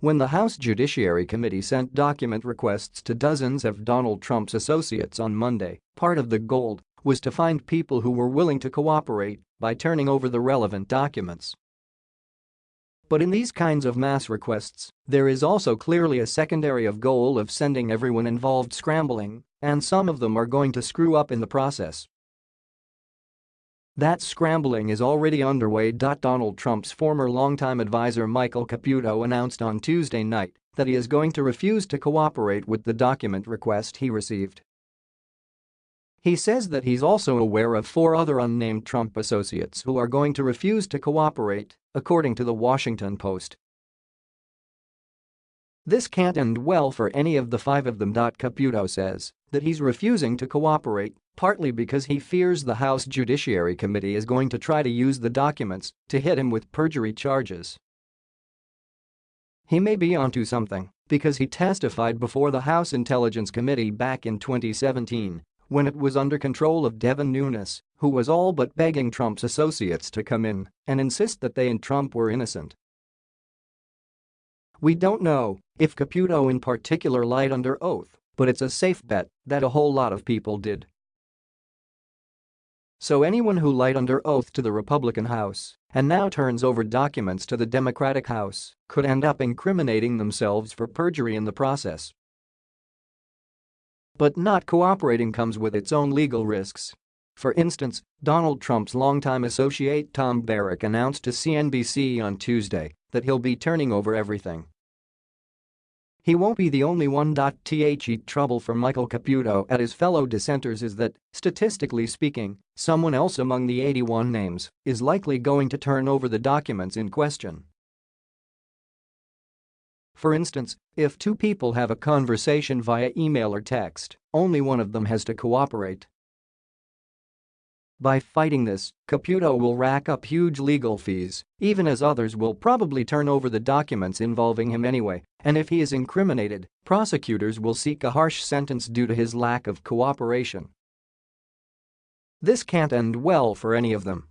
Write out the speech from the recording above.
When the House Judiciary Committee sent document requests to dozens of Donald Trump's associates on Monday, part of the goal was to find people who were willing to cooperate by turning over the relevant documents. But in these kinds of mass requests, there is also clearly a secondary of goal of sending everyone involved scrambling, and some of them are going to screw up in the process. That scrambling is already underway. Donald Trump's former longtime advisor Michael Caputo announced on Tuesday night that he is going to refuse to cooperate with the document request he received. He says that he's also aware of four other unnamed Trump associates who are going to refuse to cooperate, according to the Washington Post. This can't end well for any of the five of them. Caputo says that he's refusing to cooperate, partly because he fears the House Judiciary Committee is going to try to use the documents to hit him with perjury charges. He may be onto something because he testified before the House Intelligence Committee back in 2017 when it was under control of Devin Nunes, who was all but begging Trump's associates to come in and insist that they and Trump were innocent. We don't know if Caputo in particular lied under oath, but it's a safe bet that a whole lot of people did. So anyone who lied under oath to the Republican House and now turns over documents to the Democratic House could end up incriminating themselves for perjury in the process. But not cooperating comes with its own legal risks. For instance, Donald Trump's longtime associate Tom Barrack announced to CNBC on Tuesday that he'll be turning over everything. He won't be the only one. The trouble for Michael Caputo and his fellow dissenters is that, statistically speaking, someone else among the 81 names is likely going to turn over the documents in question. For instance, if two people have a conversation via email or text, only one of them has to cooperate. By fighting this, Caputo will rack up huge legal fees, even as others will probably turn over the documents involving him anyway, and if he is incriminated, prosecutors will seek a harsh sentence due to his lack of cooperation. This can't end well for any of them.